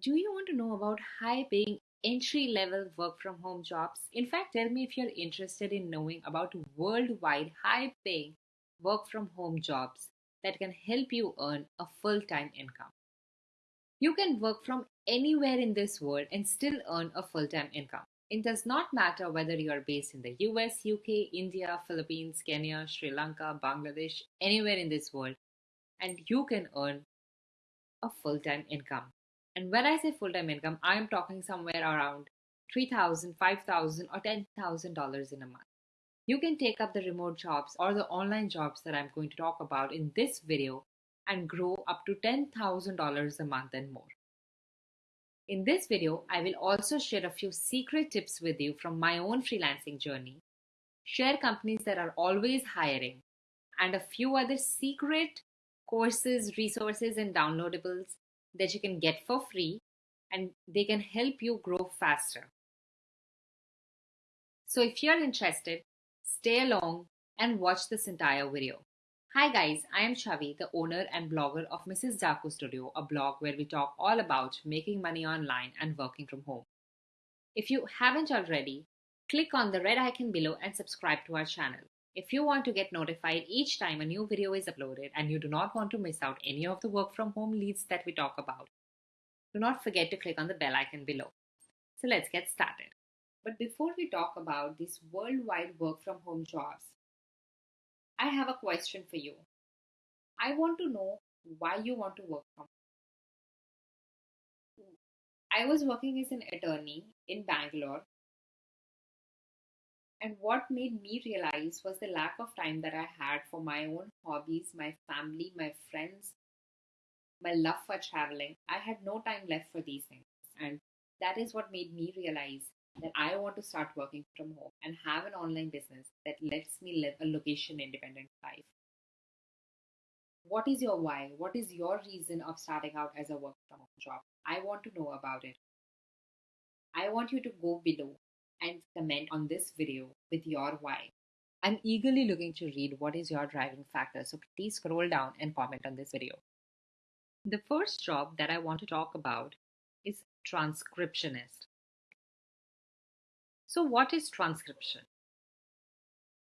Do you want to know about high paying entry level work from home jobs? In fact, tell me if you're interested in knowing about worldwide high paying work from home jobs that can help you earn a full time income. You can work from anywhere in this world and still earn a full time income. It does not matter whether you are based in the US, UK, India, Philippines, Kenya, Sri Lanka, Bangladesh, anywhere in this world, and you can earn a full time income. And when I say full time income, I am talking somewhere around $3,000, $5,000, or $10,000 in a month. You can take up the remote jobs or the online jobs that I'm going to talk about in this video and grow up to $10,000 a month and more. In this video, I will also share a few secret tips with you from my own freelancing journey, share companies that are always hiring, and a few other secret courses, resources, and downloadables that you can get for free and they can help you grow faster. So if you're interested, stay along and watch this entire video. Hi guys, I am Chavi, the owner and blogger of Mrs. Daku Studio, a blog where we talk all about making money online and working from home. If you haven't already, click on the red icon below and subscribe to our channel. If you want to get notified each time a new video is uploaded and you do not want to miss out any of the work from home leads that we talk about, do not forget to click on the bell icon below. So let's get started. But before we talk about these worldwide work from home jobs, I have a question for you. I want to know why you want to work from home. I was working as an attorney in Bangalore and what made me realize was the lack of time that I had for my own hobbies, my family, my friends, my love for traveling. I had no time left for these things. And that is what made me realize that I want to start working from home and have an online business that lets me live a location independent life. What is your why? What is your reason of starting out as a work from home job? I want to know about it. I want you to go below and comment on this video with your why. I'm eagerly looking to read what is your driving factor, so please scroll down and comment on this video. The first job that I want to talk about is transcriptionist. So, what is transcription?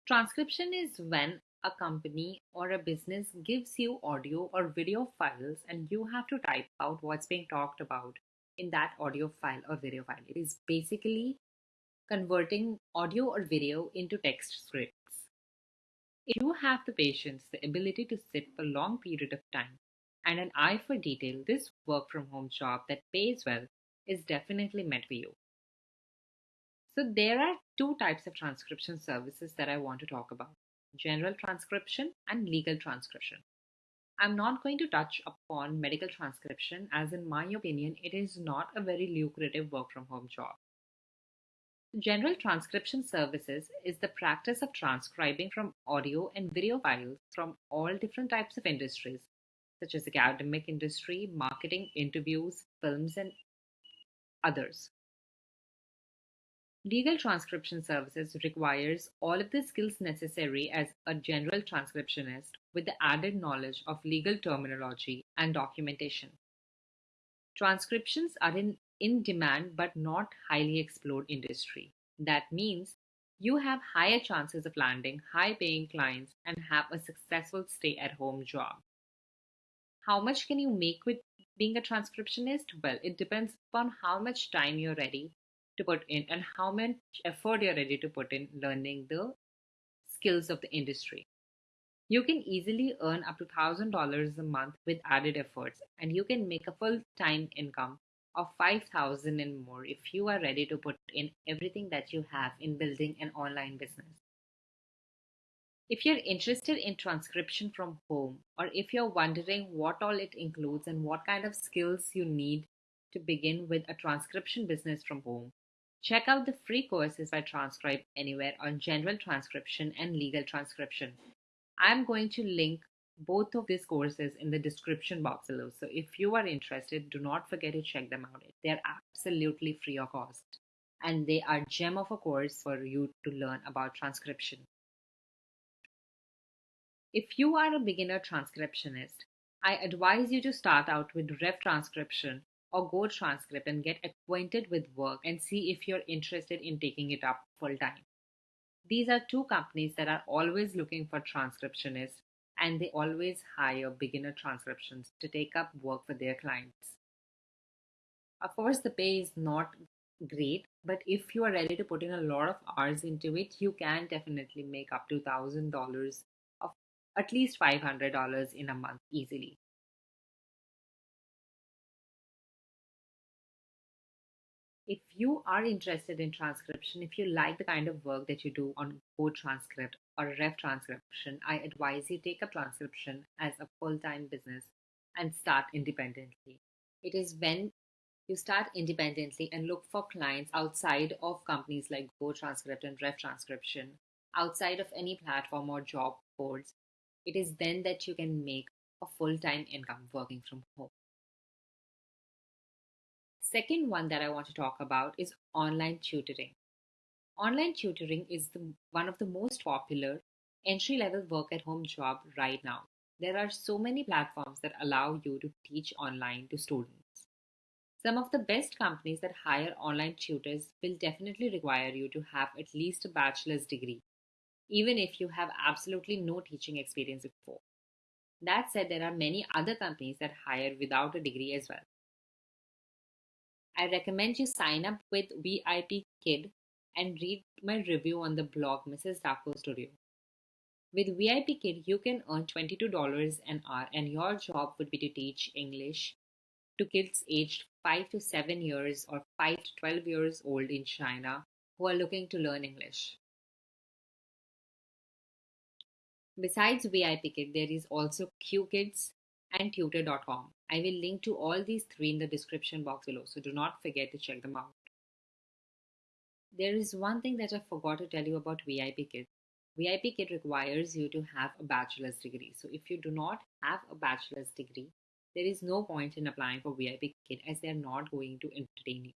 Transcription is when a company or a business gives you audio or video files and you have to type out what's being talked about in that audio file or video file. It is basically converting audio or video into text scripts. If you have the patience, the ability to sit for a long period of time, and an eye for detail, this work from home job that pays well is definitely meant for you. So there are two types of transcription services that I want to talk about. General transcription and legal transcription. I'm not going to touch upon medical transcription as in my opinion it is not a very lucrative work from home job. General transcription services is the practice of transcribing from audio and video files from all different types of industries, such as academic industry, marketing, interviews, films, and others. Legal transcription services requires all of the skills necessary as a general transcriptionist with the added knowledge of legal terminology and documentation. Transcriptions are in in demand but not highly explored industry. That means you have higher chances of landing high paying clients and have a successful stay at home job. How much can you make with being a transcriptionist? Well, it depends upon how much time you're ready to put in and how much effort you're ready to put in learning the skills of the industry. You can easily earn up to $1,000 a month with added efforts, and you can make a full time income of 5000 and more if you are ready to put in everything that you have in building an online business. If you're interested in transcription from home, or if you're wondering what all it includes and what kind of skills you need to begin with a transcription business from home, check out the free courses by Transcribe Anywhere on general transcription and legal transcription. I'm going to link both of these courses in the description box below. So if you are interested, do not forget to check them out. They're absolutely free of cost and they are gem of a course for you to learn about transcription. If you are a beginner transcriptionist, I advise you to start out with Rev Transcription or Go Transcript and get acquainted with work and see if you're interested in taking it up full time. These are two companies that are always looking for transcriptionists and they always hire beginner transcriptions to take up work for their clients. Of course, the pay is not great, but if you are ready to put in a lot of hours into it, you can definitely make up to $1,000 of at least $500 in a month easily. If you are interested in transcription, if you like the kind of work that you do on Go Transcript or Rev Transcription, I advise you take up transcription as a full time business and start independently. It is when you start independently and look for clients outside of companies like Go Transcript and Rev Transcription, outside of any platform or job boards. It is then that you can make a full time income working from home. Second one that I want to talk about is online tutoring. Online tutoring is the, one of the most popular entry level work at home job right now. There are so many platforms that allow you to teach online to students. Some of the best companies that hire online tutors will definitely require you to have at least a bachelor's degree, even if you have absolutely no teaching experience before. That said, there are many other companies that hire without a degree as well. I recommend you sign up with VIP Kid and read my review on the blog Mrs. Daku Studio. With VIP Kid, you can earn $22 an hour, and your job would be to teach English to kids aged 5 to 7 years or 5 to 12 years old in China who are looking to learn English. Besides VIP Kid, there is also QKids and tutor.com. I will link to all these three in the description box below, so do not forget to check them out. There is one thing that I forgot to tell you about VIP Kid. VIP Kid requires you to have a bachelor's degree. So if you do not have a bachelor's degree, there is no point in applying for VIP Kid as they are not going to entertain you.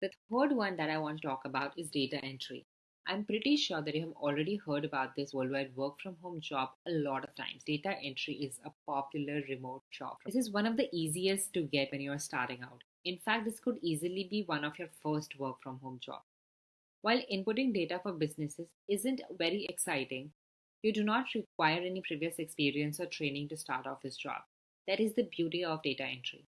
The third one that I want to talk about is data entry. I'm pretty sure that you have already heard about this worldwide work from home job a lot of times. Data entry is a popular remote job. This is one of the easiest to get when you're starting out. In fact, this could easily be one of your first work from home job. While inputting data for businesses isn't very exciting, you do not require any previous experience or training to start off this job. That is the beauty of data entry.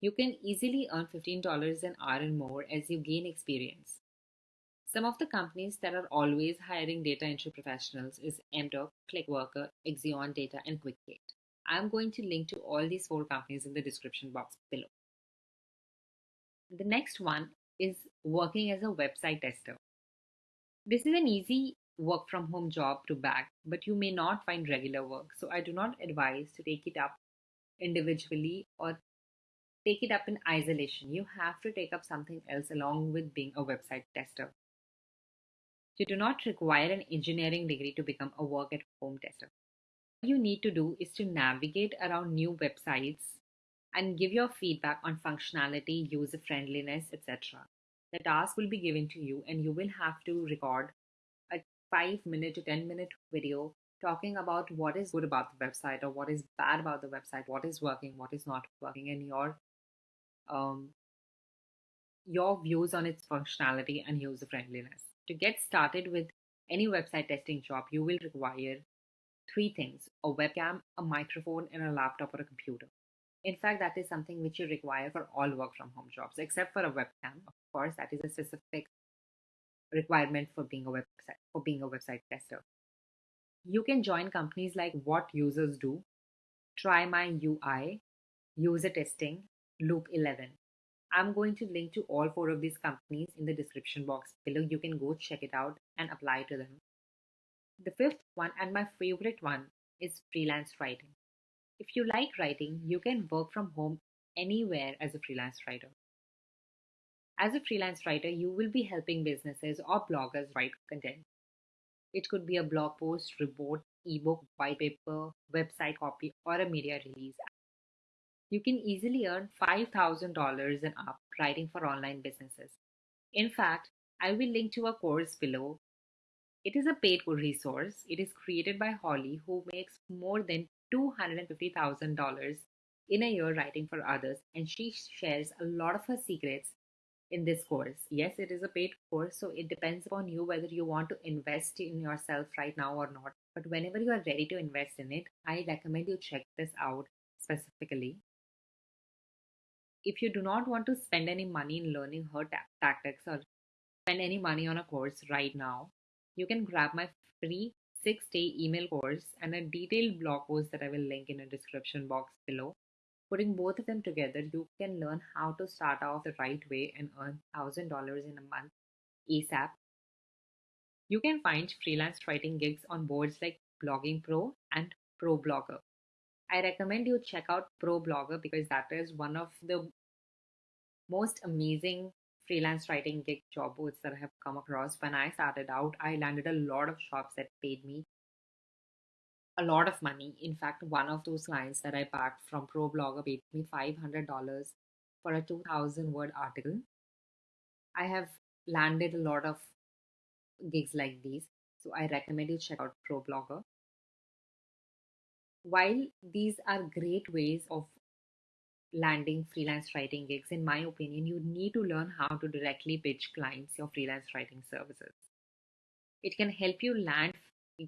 You can easily earn $15 an hour and more as you gain experience. Some of the companies that are always hiring data entry professionals is MTurk, ClickWorker, Axion Data, and Quicktate. I'm going to link to all these four companies in the description box below. The next one is working as a website tester. This is an easy work from home job to bag, but you may not find regular work. So I do not advise to take it up individually or take it up in isolation. You have to take up something else along with being a website tester. You do not require an engineering degree to become a work at home tester. All you need to do is to navigate around new websites and give your feedback on functionality, user friendliness, etc. The task will be given to you, and you will have to record a 5 minute to 10 minute video talking about what is good about the website or what is bad about the website, what is working, what is not working, and your um, your views on its functionality and user friendliness. To get started with any website testing job, you will require three things a webcam, a microphone, and a laptop or a computer. In fact, that is something which you require for all work from home jobs, except for a webcam. Of course, that is a specific requirement for being a website for being a website tester. You can join companies like What Users Do, Try My UI, User Testing, Loop 11. I'm going to link to all four of these companies in the description box below. You can go check it out and apply to them. The fifth one and my favorite one is freelance writing. If you like writing, you can work from home anywhere as a freelance writer. As a freelance writer, you will be helping businesses or bloggers write content. It could be a blog post, report, ebook, white paper, website copy, or a media release you can easily earn $5,000 and up writing for online businesses. In fact, I will link to a course below. It is a paid resource. It is created by Holly, who makes more than $250,000 in a year writing for others, and she shares a lot of her secrets in this course. Yes, it is a paid course, so it depends upon you whether you want to invest in yourself right now or not. But whenever you are ready to invest in it, I recommend you check this out specifically. If you do not want to spend any money in learning her ta- tactics or spend any money on a course right now, you can grab my free six day email course and a detailed blog post that I will link in the description box below. Putting both of them together, you can learn how to start off the right way and earn $1,000 in a month ASAP. You can find freelance writing gigs on boards like Blogging Pro and Pro Blogger. I recommend you check out Pro Blogger because that is one of the most amazing freelance writing gig job boards that I have come across. When I started out, I landed a lot of shops that paid me a lot of money. In fact, one of those clients that I backed from Pro Blogger paid me $500 for a 2000 word article. I have landed a lot of gigs like these, so I recommend you check out Pro Blogger. While these are great ways of landing freelance writing gigs, in my opinion, you need to learn how to directly pitch clients your freelance writing services. It can help you land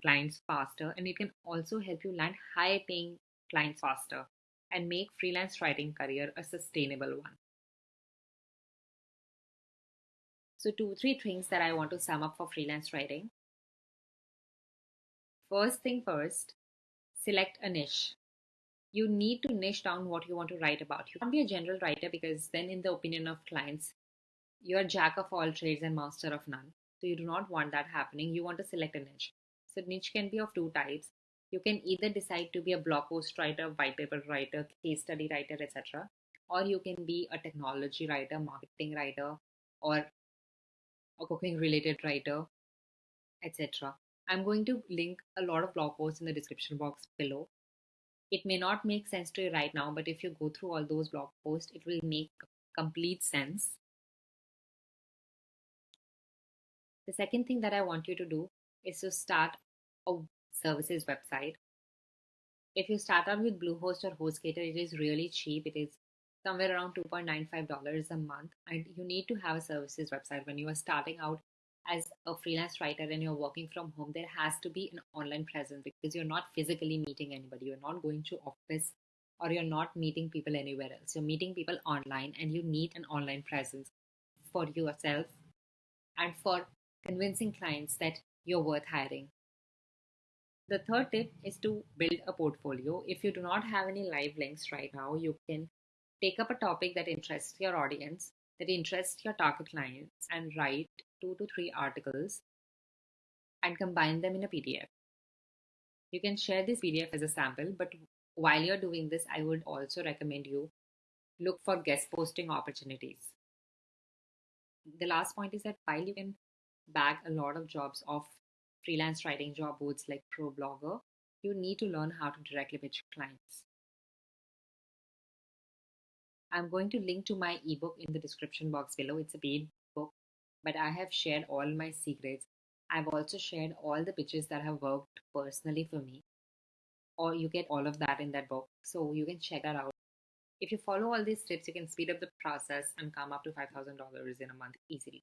clients faster and it can also help you land high paying clients faster and make freelance writing career a sustainable one. So two, three things that I want to sum up for freelance writing. First thing first, select a niche you need to niche down what you want to write about. You can't be a general writer because then, in the opinion of clients, you're jack of all trades and master of none. So you do not want that happening. You want to select a niche. So niche can be of two types. You can either decide to be a blog post writer, white paper writer, case study writer, etc. Or you can be a technology writer, marketing writer, or a cooking related writer, etc. I'm going to link a lot of blog posts in the description box below it may not make sense to you right now, but if you go through all those blog posts, it will make complete sense. The second thing that I want you to do is to start a services website. If you start out with Bluehost or HostGator, it is really cheap. It is somewhere around $2.95 a month, and you need to have a services website when you are starting out as a freelance writer and you're working from home, there has to be an online presence because you're not physically meeting anybody. You're not going to office or you're not meeting people anywhere else. You're meeting people online and you need an online presence for yourself and for convincing clients that you're worth hiring. The third tip is to build a portfolio. If you do not have any live links right now, you can take up a topic that interests your audience, that interests your target clients, and write two to three articles and combine them in a PDF. You can share this PDF as a sample, but while you're doing this, I would also recommend you look for guest posting opportunities. The last point is that while you can bag a lot of jobs off freelance writing job boards like ProBlogger, you need to learn how to directly pitch clients. I'm going to link to my ebook in the description box below. It's a paid book but I have shared all my secrets. I've also shared all the pitches that have worked personally for me. Or you get all of that in that book. So you can check that out. If you follow all these tips, you can speed up the process and come up to $5,000 in a month easily.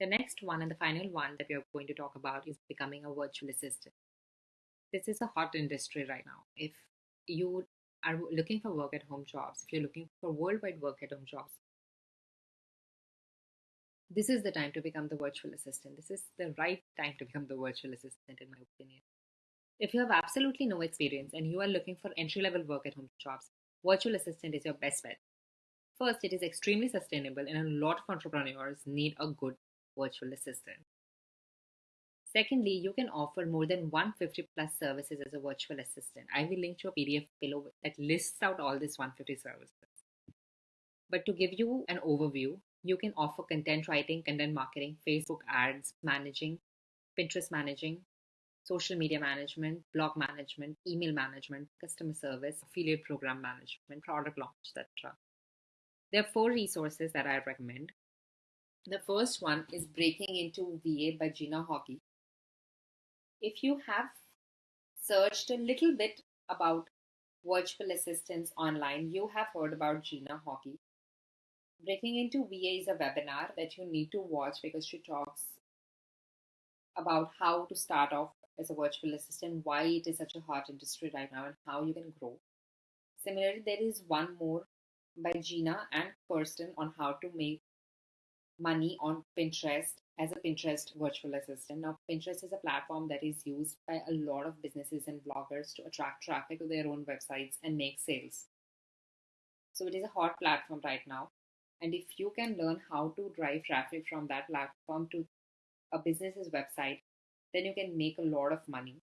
The next one and the final one that we are going to talk about is becoming a virtual assistant. This is a hot industry right now. If you are looking for work at home jobs, if you're looking for worldwide work at home jobs, this is the time to become the virtual assistant. This is the right time to become the virtual assistant, in my opinion. If you have absolutely no experience and you are looking for entry level work at home jobs, virtual assistant is your best bet. First, it is extremely sustainable, and a lot of entrepreneurs need a good virtual assistant. Secondly, you can offer more than 150 plus services as a virtual assistant. I will link to a PDF below that lists out all these 150 services. But to give you an overview, you can offer content writing, content marketing, Facebook ads managing, Pinterest managing, social media management, blog management, email management, customer service, affiliate program management, product launch, etc. There are four resources that I recommend. The first one is Breaking into VA by Gina Horkey. If you have searched a little bit about virtual assistants online, you have heard about Gina Horkey. Breaking into VA is a webinar that you need to watch because she talks about how to start off as a virtual assistant, why it is such a hot industry right now, and how you can grow. Similarly, there is one more by Gina and Kirsten on how to make money on Pinterest as a Pinterest virtual assistant. Now, Pinterest is a platform that is used by a lot of businesses and bloggers to attract traffic to their own websites and make sales. So, it is a hot platform right now. And if you can learn how to drive traffic from that platform to a business's website, then you can make a lot of money.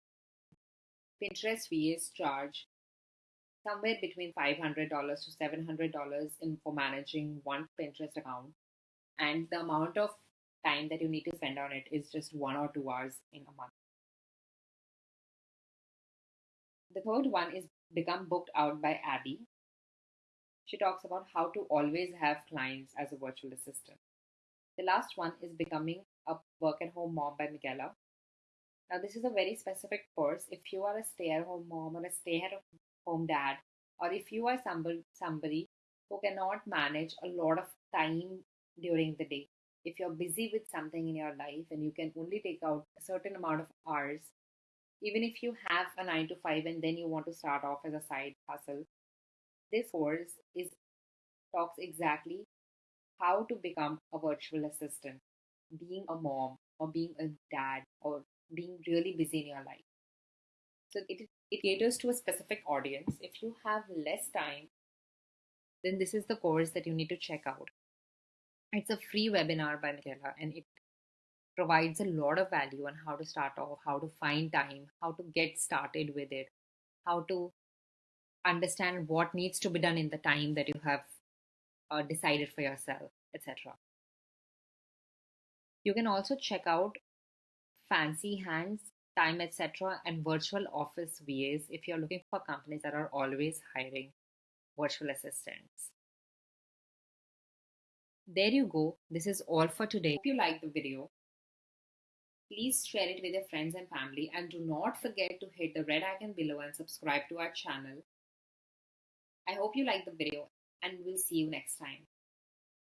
Pinterest VAs charge somewhere between $500 to $700 in for managing one Pinterest account and the amount of time that you need to spend on it is just one or two hours in a month. The third one is Become Booked Out by Abby. She talks about how to always have clients as a virtual assistant. The last one is Becoming a Work at Home Mom by Michaela. Now, this is a very specific course. If you are a stay at home mom or a stay at home dad, or if you are somebody, somebody who cannot manage a lot of time during the day. If you're busy with something in your life and you can only take out a certain amount of hours, even if you have a 9 to 5 and then you want to start off as a side hustle, this course is talks exactly how to become a virtual assistant, being a mom or being a dad or being really busy in your life. So it, it caters to a specific audience. If you have less time, then this is the course that you need to check out. It's a free webinar by Michaela and it provides a lot of value on how to start off, how to find time, how to get started with it, how to understand what needs to be done in the time that you have uh, decided for yourself, etc. You can also check out Fancy Hands, Time, etc., and virtual office VAs if you're looking for companies that are always hiring virtual assistants. There you go. This is all for today. If you like the video, please share it with your friends and family and do not forget to hit the red icon below and subscribe to our channel. I hope you like the video and we'll see you next time.